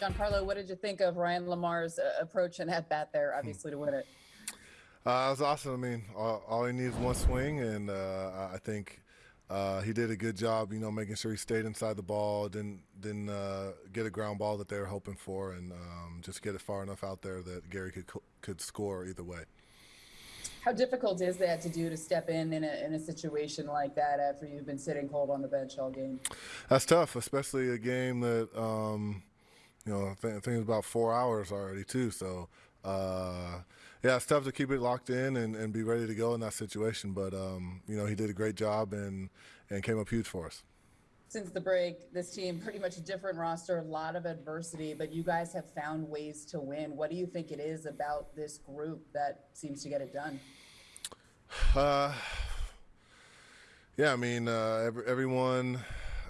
Giancarlo, what did you think of Ryan LaMarre's uh, approach and at bat there, obviously, to win it? Uh, it was awesome. I mean, all, all he needs is one swing, and uh, I think uh, he did a good job. You know, making sure he stayed inside the ball, didn't didn't uh, get a ground ball that they were hoping for, and um, just get it far enough out there that Gary could could score either way. How difficult is that to do to step in in a, in a situation like that after you've been sitting cold on the bench all game? That's tough, especially a game that um, you know I think, it's about four hours already too. So uh, yeah, it's tough to keep it locked in and, and be ready to go in that situation. But um, you know he did a great job and and came up huge for us since the break, this team pretty much a different roster, a lot of adversity, but you guys have found ways to win. What do you think it is about this group that seems to get it done? Uh, yeah, I mean, uh, every, everyone,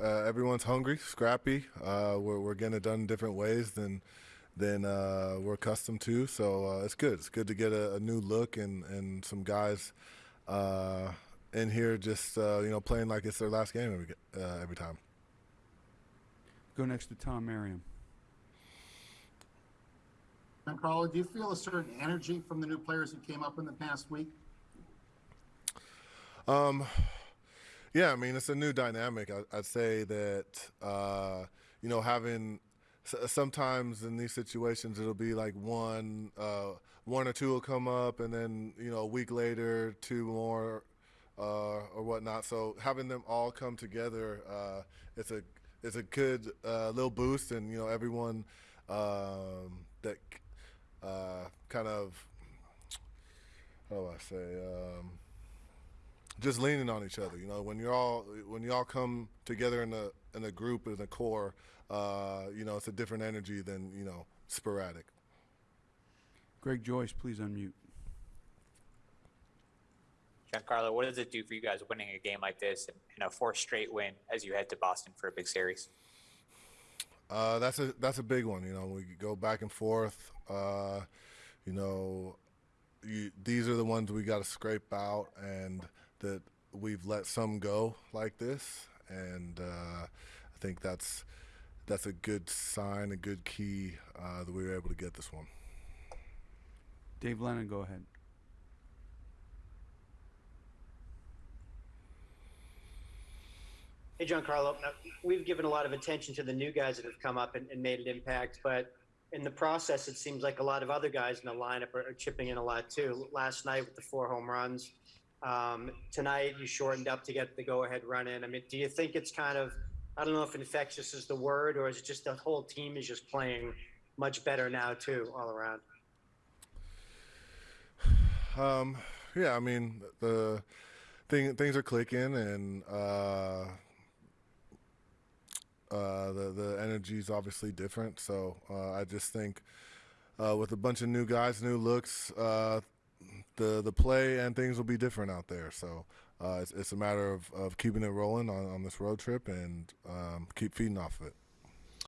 uh, everyone's hungry, scrappy. Uh, we're, we're getting it done in different ways than than uh, we're accustomed to. So uh, it's good. It's good to get a, a, new look and and some guys in here just uh, you know playing like it's their last game every uh, every time. Go next to Tom Merriam. Carlo, do you feel a certain energy from the new players who came up in the past week? Um, yeah, I mean it's a new dynamic. I, would say that uh, you know having sometimes in these situations it'll be like one uh, one or two will come up and then you know a week later two more uh, or whatnot. So having them all come together, uh, it's a it's a good uh, little boost, and you know everyone um, that uh, kind of how do I say um, just leaning on each other. You know when you're all when you all come together in a in a group in a core, uh, you know it's a different energy than you know sporadic. Greg Joyce, please unmute. Giancarlo, what does it do for you guys winning a game like this and, a fourth straight win as you head to Boston for a big series? Uh, that's a that's a big one. You know, we go back and forth. Uh, you know, you, these are the ones we got to scrape out, and that we've let some go like this, and uh, I think that's that's a good sign, a good key uh, that we were able to get this one. Dave Lennon, go ahead. Hey, Giancarlo. We've given a lot of attention to the new guys that have come up and, and, made an impact, but in the process, it seems like a lot of other guys in the lineup are, are chipping in a lot too. Last night with the four home runs, um, tonight you shortened up to get the go-ahead run in. I mean, do you think it's kind of, I don't know if infectious is the word, or is it just the whole team is just playing much better now too, all around? Um, yeah, I mean the thing things are clicking and. Uh, uh, the the energy is obviously different. So uh, I just think uh, with a bunch of new guys, new looks, uh, the the play and things will be different out there. So uh, it's, it's a matter of, of keeping it rolling on, on this road trip and um, keep feeding off of it.